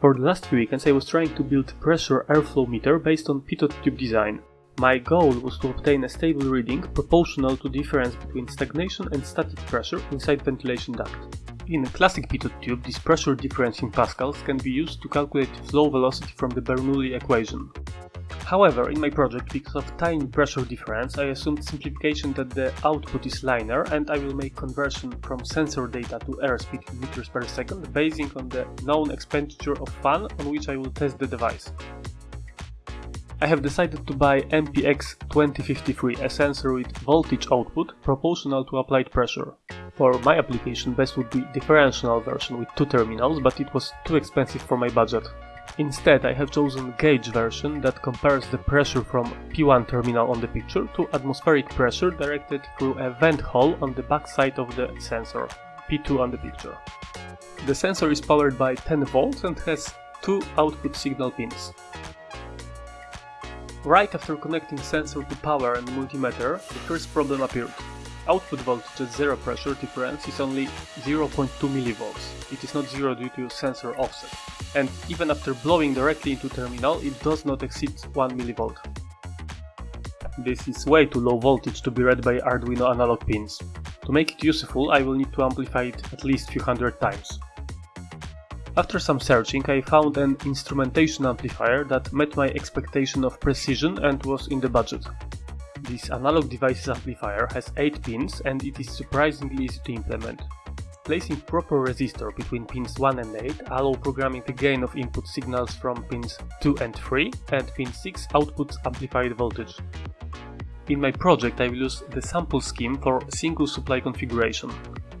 For the last few weekends I was trying to build a pressure airflow meter based on pitot tube design. My goal was to obtain a stable reading proportional to difference between stagnation and static pressure inside ventilation duct. In a classic pitot tube, this pressure difference in pascals can be used to calculate flow velocity from the Bernoulli equation. However, in my project, because of tiny pressure difference, I assumed simplification that the output is linear and I will make conversion from sensor data to airspeed in meters per second basing on the known expenditure of fan on which I will test the device. I have decided to buy MPX2053, a sensor with voltage output proportional to applied pressure. For my application best would be differential version with two terminals, but it was too expensive for my budget. Instead, I have chosen gauge version that compares the pressure from P1 terminal on the picture to atmospheric pressure directed through a vent hole on the back side of the sensor, P2 on the picture. The sensor is powered by 10 volts and has two output signal pins. Right after connecting sensor to power and multimeter, the first problem appeared. Output voltage at zero pressure difference is only 0.2 mV. It is not zero due to sensor offset. And even after blowing directly into terminal, it does not exceed 1 mV. This is way too low voltage to be read by Arduino analog pins. To make it useful, I will need to amplify it at least few hundred times. After some searching, I found an instrumentation amplifier that met my expectation of precision and was in the budget. This analog devices amplifier has 8 pins and it is surprisingly easy to implement. Placing proper resistor between pins 1 and 8 allow programming the gain of input signals from pins 2 and 3 and pin 6 outputs amplified voltage. In my project I will use the sample scheme for single supply configuration.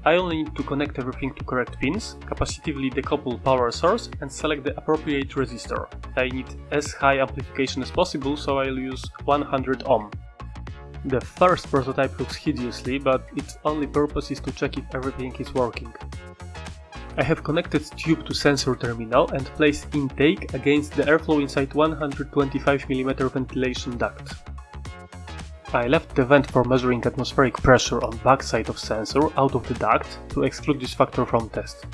I only need to connect everything to correct pins, capacitively decouple power source and select the appropriate resistor. I need as high amplification as possible so I'll use 100 ohm. The first prototype looks hideously, but its only purpose is to check if everything is working. I have connected tube to sensor terminal and placed intake against the airflow inside 125mm ventilation duct. I left the vent for measuring atmospheric pressure on backside of sensor out of the duct to exclude this factor from test.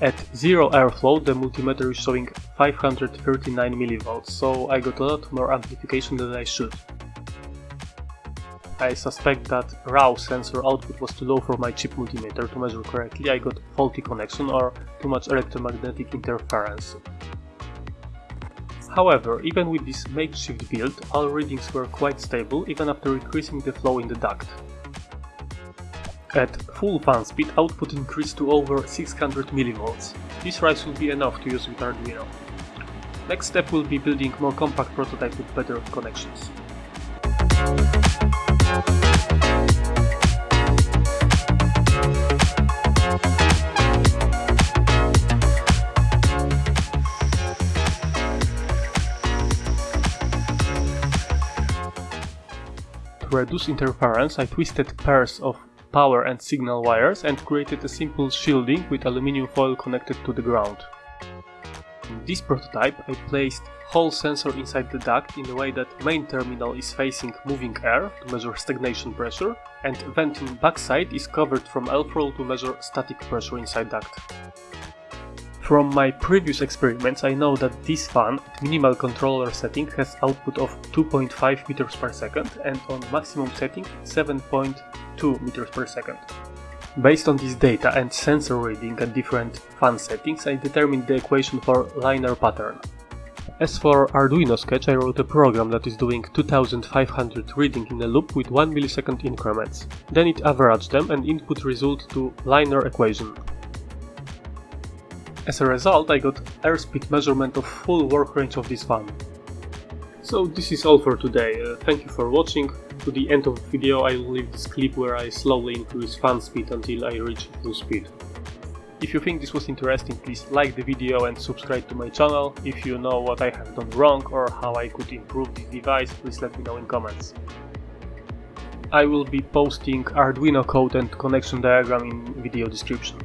At zero airflow the multimeter is showing 539 mV, so I got a lot more amplification than I should. I suspect that raw sensor output was too low for my chip multimeter to measure correctly, I got faulty connection or too much electromagnetic interference. However, even with this makeshift build, all readings were quite stable even after increasing the flow in the duct. At full fan speed, output increased to over 600 mV. This rise will be enough to use with Arduino. Next step will be building more compact prototype with better connections. To reduce interference, I twisted pairs of power and signal wires and created a simple shielding with aluminium foil connected to the ground. In this prototype I placed Hall sensor inside the duct in a way that main terminal is facing moving air to measure stagnation pressure and venting backside is covered from airflow to measure static pressure inside duct. From my previous experiments I know that this fan at minimal controller setting has output of 2.5 meters per second and on maximum setting 7.2 meters per second. Based on this data and sensor reading at different fan settings I determined the equation for linear pattern. As for Arduino Sketch I wrote a program that is doing 2500 reading in a loop with 1 millisecond increments. Then it averaged them and input result to linear equation. As a result, I got airspeed measurement of full work range of this fan. So this is all for today, uh, thank you for watching to the end of the video I will leave this clip where I slowly increase fan speed until I reach full speed. If you think this was interesting please like the video and subscribe to my channel. If you know what I have done wrong or how I could improve this device please let me know in comments. I will be posting Arduino code and connection diagram in video description.